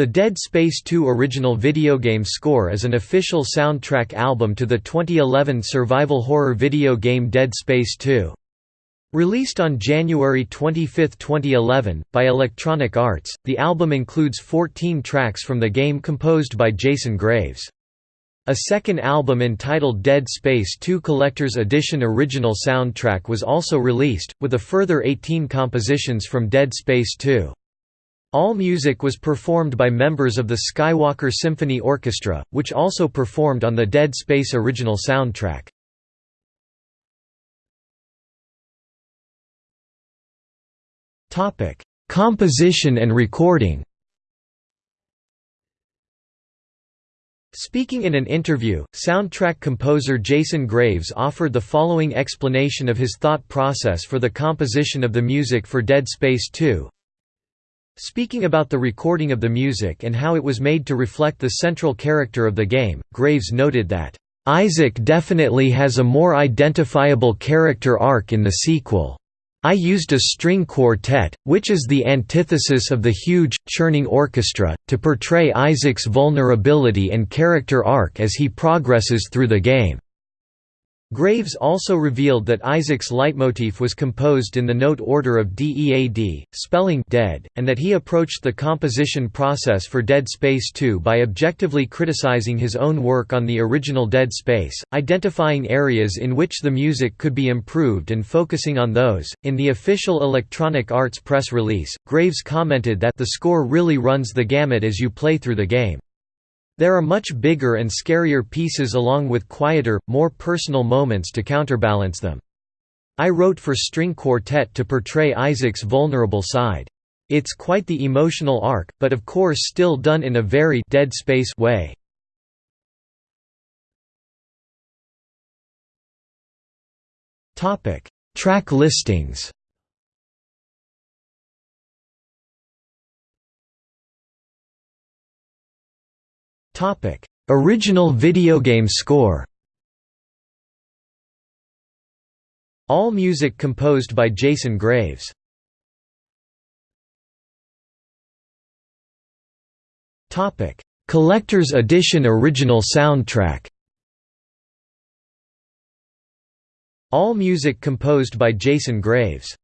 The Dead Space 2 original video game score is an official soundtrack album to the 2011 survival horror video game Dead Space 2. Released on January 25, 2011, by Electronic Arts, the album includes 14 tracks from the game composed by Jason Graves. A second album entitled Dead Space 2 Collector's Edition original soundtrack was also released, with a further 18 compositions from Dead Space 2. All music was performed by members of the Skywalker Symphony Orchestra, which also performed on the Dead Space original soundtrack. Composition and recording Speaking in an interview, soundtrack composer Jason Graves offered the following explanation of his thought process for the composition of the music for Dead Space 2. Speaking about the recording of the music and how it was made to reflect the central character of the game, Graves noted that, "...Isaac definitely has a more identifiable character arc in the sequel. I used a string quartet, which is the antithesis of the huge, churning orchestra, to portray Isaac's vulnerability and character arc as he progresses through the game." Graves also revealed that Isaac's leitmotif was composed in the note order of DEAD, spelling dead, and that he approached the composition process for Dead Space 2 by objectively criticizing his own work on the original Dead Space, identifying areas in which the music could be improved and focusing on those. In the official Electronic Arts press release, Graves commented that the score really runs the gamut as you play through the game. There are much bigger and scarier pieces along with quieter, more personal moments to counterbalance them. I wrote for string quartet to portray Isaac's vulnerable side. It's quite the emotional arc, but of course still done in a very Dead Space way. Track listings Original video game score. All music composed by Jason Graves. Topic: Collector's Edition original soundtrack. All music composed by Jason Graves.